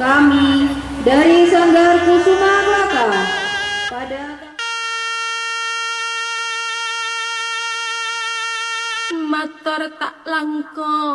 kami dari Sanggar Kusuma Baka pada matur tak langkong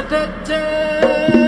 Tretan